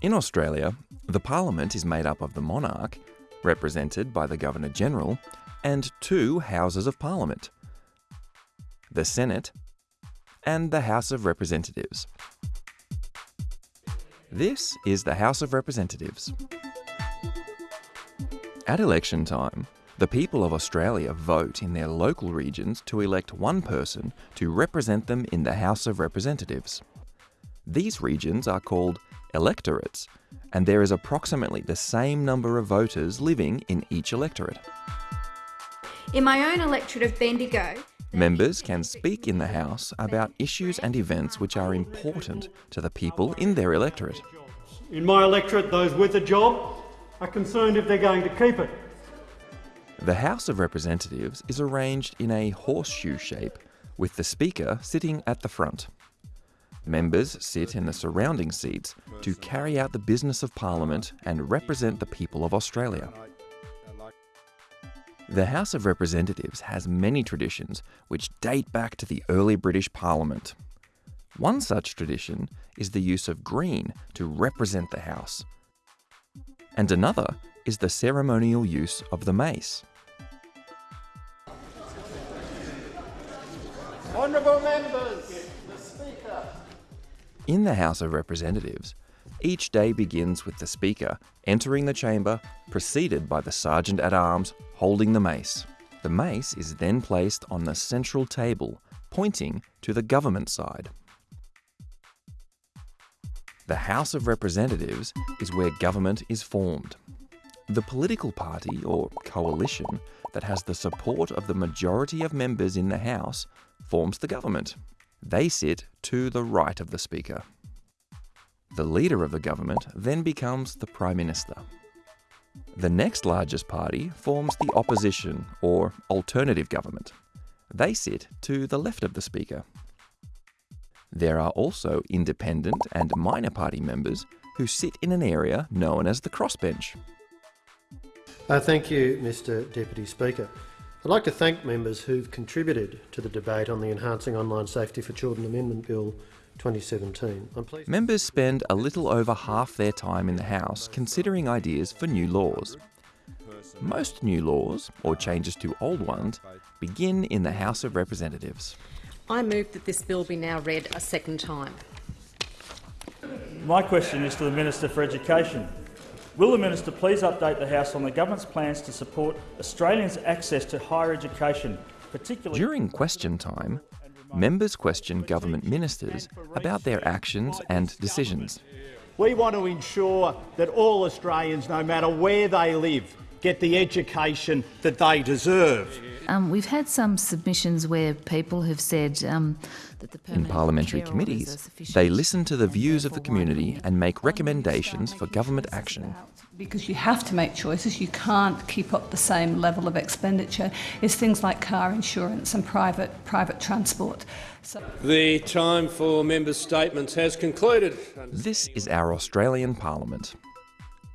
In Australia, the Parliament is made up of the monarch, represented by the Governor General, and two Houses of Parliament the Senate and the House of Representatives. This is the House of Representatives. At election time, the people of Australia vote in their local regions to elect one person to represent them in the House of Representatives. These regions are called electorates, and there is approximately the same number of voters living in each electorate. In my own electorate of Bendigo, Members can speak in the House about issues and events which are important to the people in their electorate. In my electorate, those with a job are concerned if they're going to keep it. The House of Representatives is arranged in a horseshoe shape, with the Speaker sitting at the front. Members sit in the surrounding seats to carry out the business of Parliament and represent the people of Australia. The House of Representatives has many traditions which date back to the early British Parliament. One such tradition is the use of green to represent the House. And another is the ceremonial use of the mace. Honourable members. In the House of Representatives, each day begins with the Speaker entering the chamber, preceded by the Sergeant at Arms holding the mace. The mace is then placed on the central table, pointing to the government side. The House of Representatives is where government is formed. The political party or coalition that has the support of the majority of members in the House forms the government. They sit to the right of the Speaker. The leader of the government then becomes the Prime Minister. The next largest party forms the opposition or alternative government. They sit to the left of the Speaker. There are also independent and minor party members who sit in an area known as the crossbench. Uh, thank you, Mr Deputy Speaker. I'd like to thank members who've contributed to the debate on the Enhancing Online Safety for Children Amendment Bill 2017. I'm Members spend a little over half their time in the House considering ideas for new laws. Most new laws, or changes to old ones, begin in the House of Representatives. I move that this bill be now read a second time. My question is to the Minister for Education. Will the Minister please update the House on the government's plans to support Australians' access to higher education, particularly— During question time, members question government ministers about their actions and decisions. We want to ensure that all Australians, no matter where they live, get the education that they deserve. Um, we've had some submissions where people have said um, that the In parliamentary care orders are committees, they listen to the views of the community and make recommendations for government action. because you have to make choices, you can't keep up the same level of expenditure, is things like car insurance and private, private transport. So The time for members' statements has concluded. This is our Australian Parliament.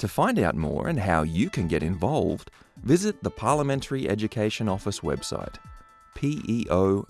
To find out more and how you can get involved, visit the Parliamentary Education Office website, peo.gov.au.